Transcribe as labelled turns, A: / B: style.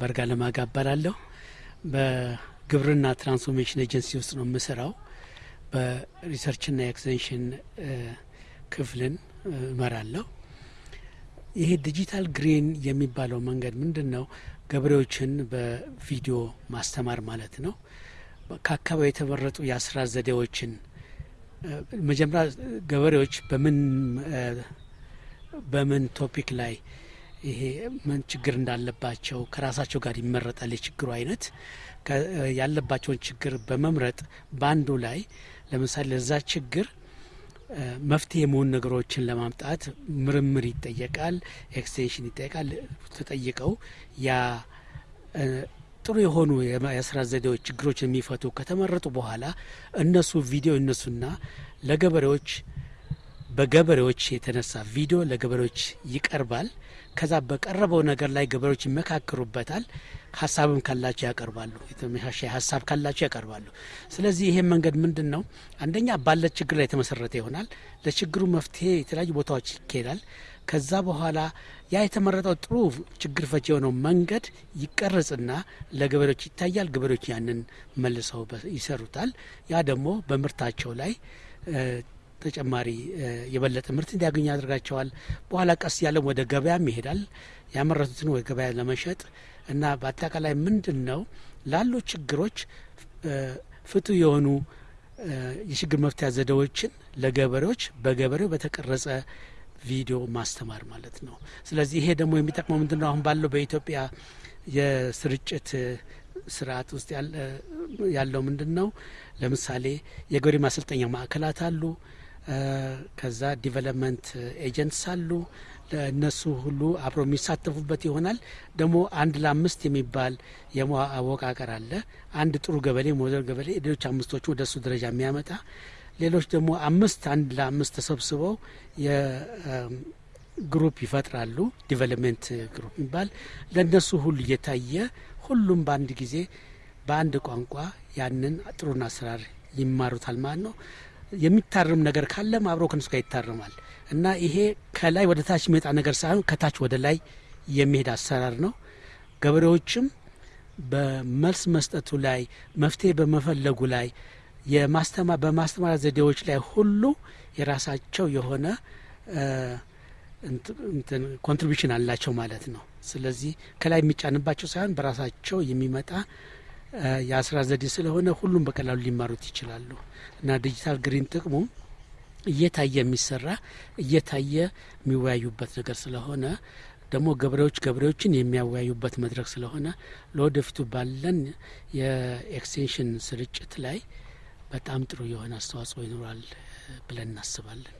A: በርጋ ለማጋ እባላለሁ። በግብርና transformation agency ውስጥ ነው የምሰራው። በ research ና extension ክፍልን እመራለሁ። ይሄ ዲጂታል ግሪን የሚባለው መንገድ ምንድን ነው? ገበሬዎችን በቪዲዮ ማስተማር ማለት ነው። ከአካባቢ የተመረጡ የአሰራር ዘዴዎችን መጀመሪያ ገበሬዎች በምን በምን topic ላይ ይሄ ምን ችግር እንዳለባቸው ከራሳቸው ጋር ይመረጣል። የችግሩ አይነት ያለባቸውን ችግር በመምረጥ በአንዱ ላይ ለምሳሌ ለዛ ችግር መፍትሄ የመሆኑ ነገሮችን ለማምጣት ምርምር ይጠየቃል፣ extension ይጠየቃል። ተጠይቀው ያ ጥሩ የሆኑ የስራ ዘዴዎች ችግሮች የሚፈቱ ከተመረጡ በኋላ እነሱ ቪዲዮ እነሱና ለገበሬዎች በገበሬዎች የተነሳ ቪዲዮ ለገበሬዎች ይቀርባል። ከዛ በቀረበው ነገር ላይ ገበሬዎች ይመካከሩበታል። ሀሳብም ካላቸው ያቀርባሉ። የተመሻሻ ሀሳብ ካላቸው ያቀርባሉ። ስለዚህ ይሄ መንገድ ምንድን ነው? አንደኛ ባለ ችግር ላይ የተመሰረተ ይሆናል። ለችግሩ መፍትሄ የተለያዩ ቦታዎች ይካሄዳል። ከዛ በኋላ ያ የተመረጠው ጥሩ ችግር ፈቺ የሆነው መንገድ ይቀረጽና ለገበሬዎች ይታያል። ገበሬዎች ያንን መልሰው ይሰሩታል። ያ ደግሞ በምርታቸው ላይ ተጨማሪ የበለጠ ምርት እንዲያገኙ ያደርጋቸዋል። በኋላ ቀስ ያለም ወደ ገበያም ይሄዳል። ያመረቱትን ወደ ገበያ ለመሸጥ እና በአጠቃላይ ምንድን ነው ላሉ ችግሮች ፍቱህ የሆኑ የችግር መፍትያ ዘዴዎችን ለገበሬዎች በገበሬው በተቀረጸ ቪዲዮ ማስተማር ማለት ነው። ስለዚህ ይሄ ደግሞ የሚጠቅመው ምንድን ነው? አሁን ባለው በኢትዮጵያ የስርጭት ስርዓት ውስጥ ያለው ምንድን ነው? ለምሳሌ የገበሬ ማሰልጠኛ ማዕከላት አሉ። ከዛ development agents አሉ። እነሱ ሁሉ አብረው የሚሳተፉበት ይሆናል። ደግሞ አንድ ለአምስት የሚባል የአወቃቀር አለ። አንድ ጥሩ ገበሬ ሞዴል ገበሬ ሌሎች አምስቶቹ ወደ እሱ ደረጃ የሚያመጣ ሌሎች ደግሞ አምስት አንድ ለአምስት ተሰብስበው የ group ይፈጥራሉ። development group የሚባል ለእነሱ ሁሉ እየታየ ሁሉም በአንድ ጊዜ በአንድ ቋንቋ ያንን ጥሩን አሰራር ይማሩታል ማለት ነው። የሚታረም ነገር ካለም አብሮ ከነሱ ጋር ይታረማል እና ይሄ ከላይ ወደ ታች የሚመጣ ነገር ሳይሆን ከታች ወደ ላይ የሚሄድ አሰራር ነው። ገበሬዎችም በመልስ መስጠቱ ላይ መፍትሄ በመፈለጉ ላይ በማስተማሪያ ዘዴዎች ላይ ሁሉ የራሳቸው የሆነ contribution አላቸው ማለት ነው። ስለዚህ ከላይ የሚጫንባቸው ሳይሆን በራሳቸው የሚመጣ የአሰራር ዘዴ ስለሆነ ሁሉም በቀላሉ ሊማሩት ይችላሉ እና ዲጂታል ግሪን ጥቅሙ እየታየ የሚሰራ እየታየ የሚወያዩበት ነገር ስለሆነ ደግሞ ገበሬዎች ገበሬዎችን የሚያወያዩበት መድረክ ስለሆነ ለወደፊቱ ባለን የ extension ስርጭት ላይ በጣም ጥሩ የሆነ አስተዋጽኦ ይኖራል ብለን እናስባለን።